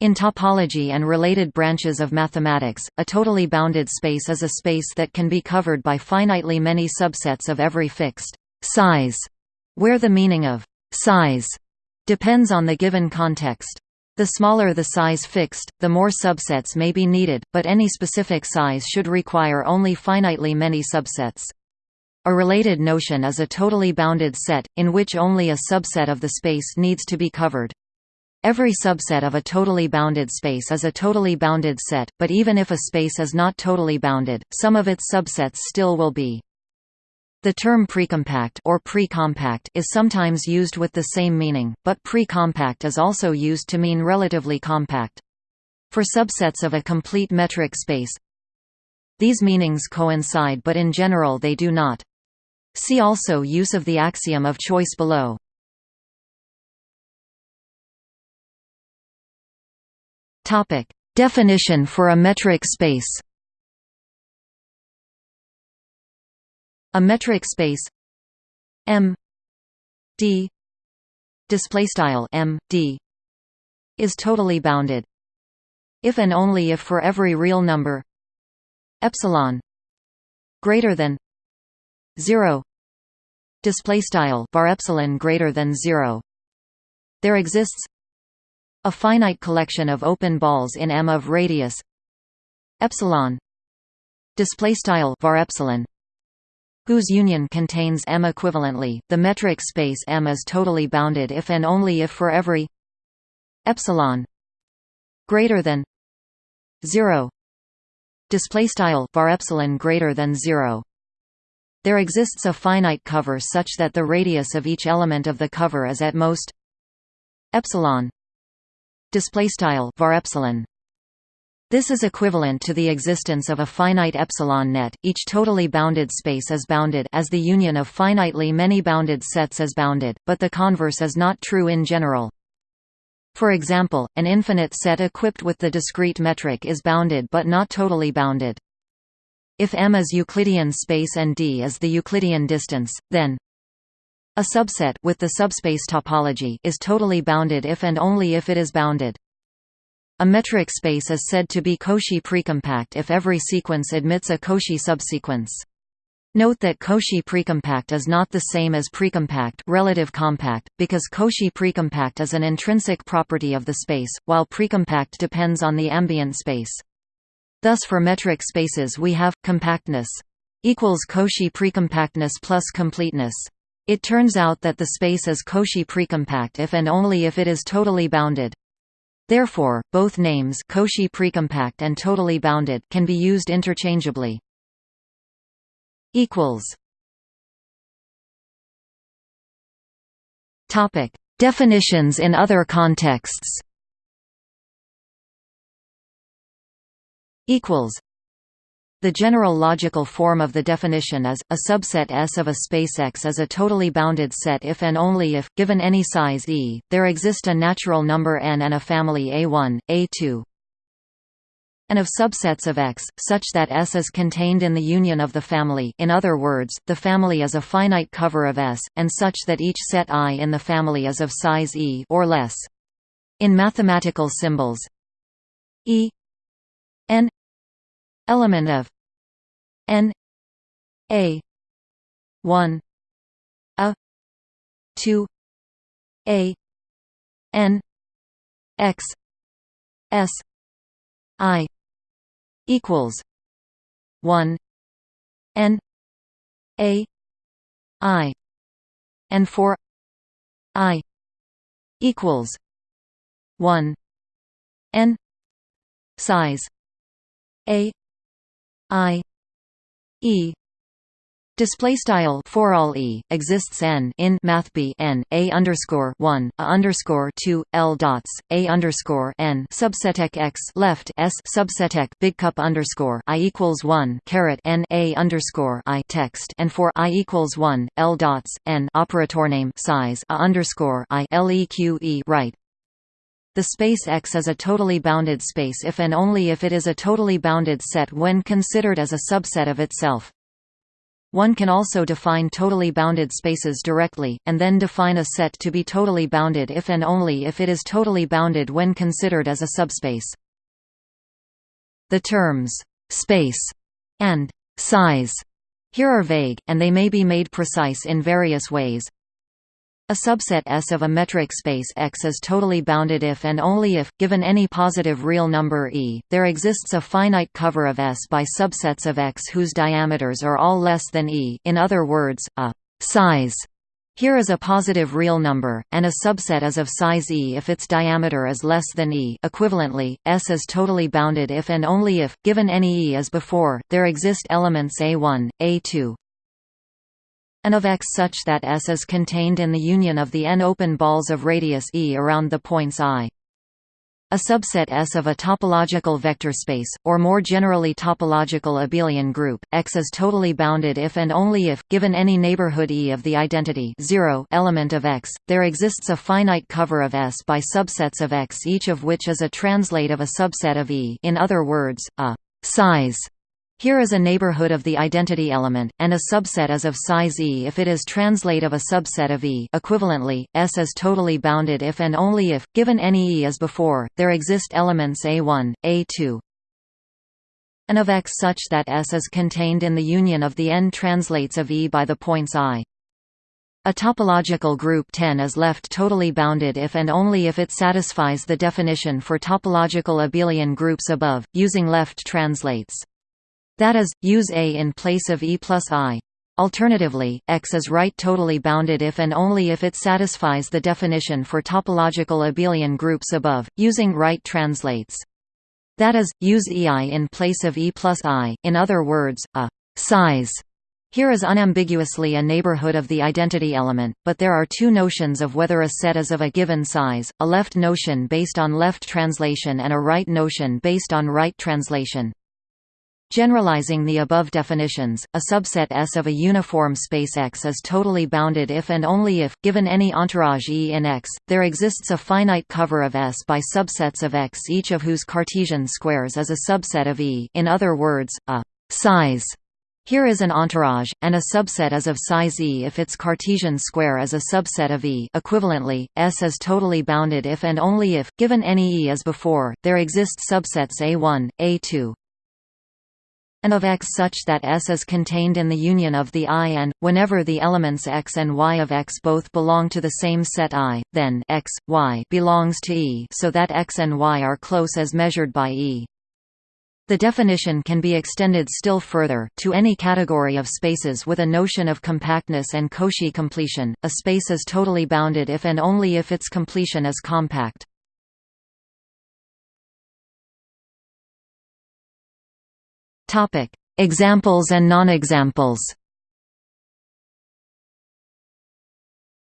In topology and related branches of mathematics, a totally bounded space is a space that can be covered by finitely many subsets of every fixed size, where the meaning of size depends on the given context. The smaller the size fixed, the more subsets may be needed, but any specific size should require only finitely many subsets. A related notion is a totally bounded set, in which only a subset of the space needs to be covered. Every subset of a totally bounded space is a totally bounded set, but even if a space is not totally bounded, some of its subsets still will be. The term precompact or pre-compact is sometimes used with the same meaning, but pre-compact is also used to mean relatively compact. For subsets of a complete metric space, these meanings coincide but in general they do not. See also use of the axiom of choice below. Topic: Definition for a metric space. A metric space M D display style M D is totally bounded if and only if for every real number epsilon greater than 0 display style var epsilon greater than 0 there exists a finite collection of open balls in M of radius epsilon display style var epsilon whose union contains M equivalently. The metric space M is totally bounded if and only if for every epsilon greater than 0 display style var epsilon greater than 0 there exists a finite cover such that the radius of each element of the cover is at most epsilon display style var epsilon this is equivalent to the existence of a finite epsilon net. Each totally bounded space is bounded as the union of finitely many bounded sets is bounded, but the converse is not true in general. For example, an infinite set equipped with the discrete metric is bounded but not totally bounded. If M is Euclidean space and D is the Euclidean distance, then a subset with the subspace topology is totally bounded if and only if it is bounded. A metric space is said to be Cauchy precompact if every sequence admits a Cauchy subsequence. Note that Cauchy precompact is not the same as precompact relative compact, because Cauchy precompact is an intrinsic property of the space, while precompact depends on the ambient space. Thus for metric spaces we have, compactness equals Cauchy precompactness plus completeness. It turns out that the space is Cauchy precompact if and only if it is totally bounded. Therefore, both names Cauchy precompact and totally bounded can be used interchangeably. equals Topic: Definitions in other contexts. equals the general logical form of the definition is, a subset S of a space X is a totally bounded set if and only if, given any size E, there exist a natural number n and a family A1, A2 and of subsets of X, such that S is contained in the union of the family in other words, the family is a finite cover of S, and such that each set I in the family is of size E or less. In mathematical symbols E element of n a 1 a 2 a n x s i equals 1 n a i and for i equals 1 n size a i e. Display style for all e exists n in math b n a underscore one a underscore two l dots a underscore n subseteq x left s subseteq big cup underscore i equals one caret n a underscore i text and for i equals one l dots n operator name size a underscore i leq right the space X is a totally bounded space if and only if it is a totally bounded set when considered as a subset of itself. One can also define totally bounded spaces directly, and then define a set to be totally bounded if and only if it is totally bounded when considered as a subspace. The terms «space» and «size» here are vague, and they may be made precise in various ways. A subset S of a metric space X is totally bounded if and only if, given any positive real number E, there exists a finite cover of S by subsets of X whose diameters are all less than E. In other words, a «size» here is a positive real number, and a subset is of size E if its diameter is less than E. Equivalently, S is totally bounded if and only if, given any E as before, there exist elements A1, A2, and of X such that S is contained in the union of the n open balls of radius E around the points I. A subset S of a topological vector space, or more generally topological abelian group, X is totally bounded if and only if, given any neighborhood E of the identity 0 element of X, there exists a finite cover of S by subsets of X each of which is a translate of a subset of E in other words, a size here is a neighborhood of the identity element, and a subset is of size E if it is translate of a subset of E equivalently, S is totally bounded if and only if, given any E as before, there exist elements A1, A2, and of X such that S is contained in the union of the n translates of E by the points I. A topological group 10 is left totally bounded if and only if it satisfies the definition for topological abelian groups above, using left translates. That is, use A in place of E plus I. Alternatively, X is right totally bounded if and only if it satisfies the definition for topological abelian groups above, using right translates. That is, use EI in place of E plus I, in other words, a size here is unambiguously a neighborhood of the identity element, but there are two notions of whether a set is of a given size, a left notion based on left translation and a right notion based on right translation. Generalizing the above definitions, a subset S of a uniform space X is totally bounded if and only if, given any entourage E in X, there exists a finite cover of S by subsets of X each of whose Cartesian squares is a subset of E. In other words, a size here is an entourage, and a subset is of size E if its Cartesian square is a subset of E. Equivalently, S is totally bounded if and only if, given any E as before, there exist subsets A1, A2, and of X such that S is contained in the union of the I and, whenever the elements X and Y of X both belong to the same set I, then X, Y belongs to E so that X and Y are close as measured by E. The definition can be extended still further, to any category of spaces with a notion of compactness and Cauchy completion. A space is totally bounded if and only if its completion is compact. Topic: Examples and non-examples.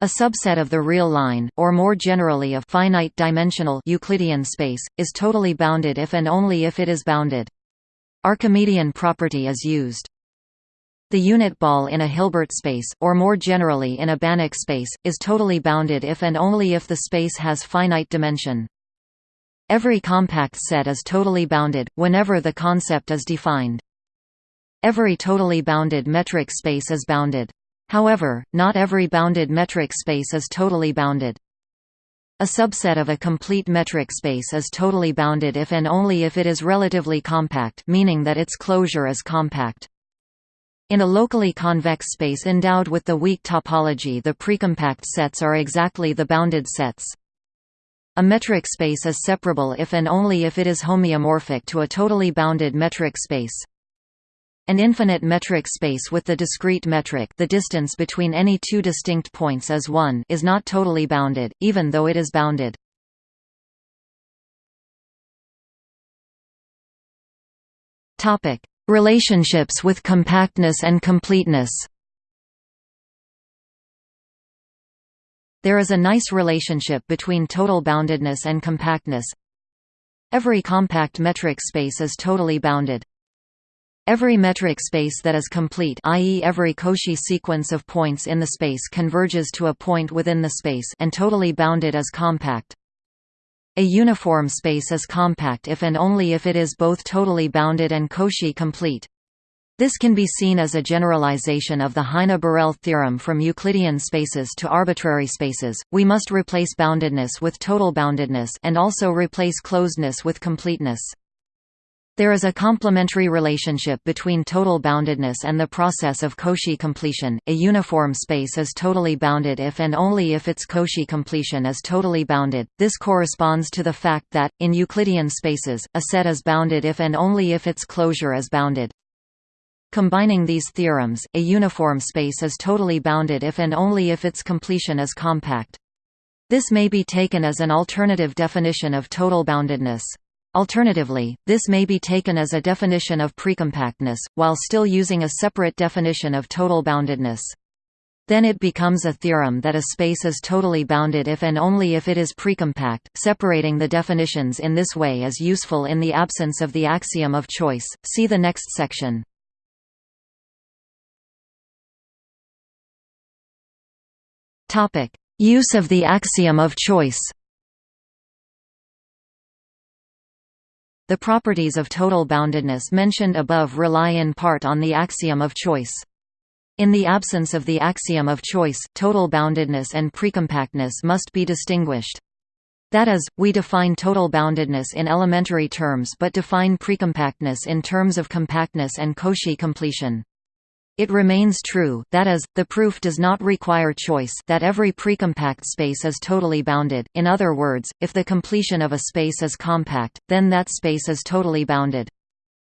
A subset of the real line, or more generally a finite-dimensional Euclidean space, is totally bounded if and only if it is bounded. Archimedean property is used. The unit ball in a Hilbert space, or more generally in a Banach space, is totally bounded if and only if the space has finite dimension. Every compact set is totally bounded, whenever the concept is defined. Every totally bounded metric space is bounded. However, not every bounded metric space is totally bounded. A subset of a complete metric space is totally bounded if and only if it is relatively compact meaning that its closure is compact. In a locally convex space endowed with the weak topology the precompact sets are exactly the bounded sets. A metric space is separable if and only if it is homeomorphic to a totally bounded metric space. An infinite metric space with the discrete metric the distance between any two distinct points is 1 is not totally bounded, even though it is bounded. Relationships with compactness and completeness There is a nice relationship between total boundedness and compactness. Every compact metric space is totally bounded. Every metric space that is complete i.e. every Cauchy sequence of points in the space converges to a point within the space and totally bounded is compact. A uniform space is compact if and only if it is both totally bounded and Cauchy complete. This can be seen as a generalization of the Heine-Borel theorem from Euclidean spaces to arbitrary spaces. We must replace boundedness with total boundedness and also replace closedness with completeness. There is a complementary relationship between total boundedness and the process of Cauchy completion. A uniform space is totally bounded if and only if its Cauchy completion is totally bounded. This corresponds to the fact that, in Euclidean spaces, a set is bounded if and only if its closure is bounded. Combining these theorems, a uniform space is totally bounded if and only if its completion is compact. This may be taken as an alternative definition of total boundedness. Alternatively, this may be taken as a definition of precompactness, while still using a separate definition of total boundedness. Then it becomes a theorem that a space is totally bounded if and only if it is precompact. Separating the definitions in this way is useful in the absence of the axiom of choice. See the next section. Topic: Use of the axiom of choice. The properties of total boundedness mentioned above rely in part on the axiom of choice. In the absence of the axiom of choice, total boundedness and precompactness must be distinguished. That is, we define total boundedness in elementary terms but define precompactness in terms of compactness and Cauchy completion. It remains true that is, the proof does not require choice that every precompact space is totally bounded, in other words, if the completion of a space is compact, then that space is totally bounded.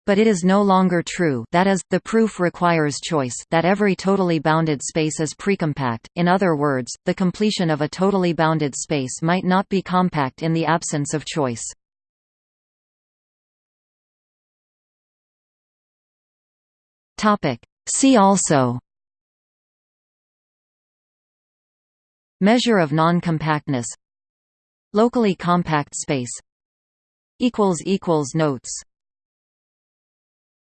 But it is no longer true that is, the proof requires choice that every totally bounded space is precompact, in other words, the completion of a totally bounded space might not be compact in the absence of choice. Topic See also Measure of non-compactness Locally compact space Notes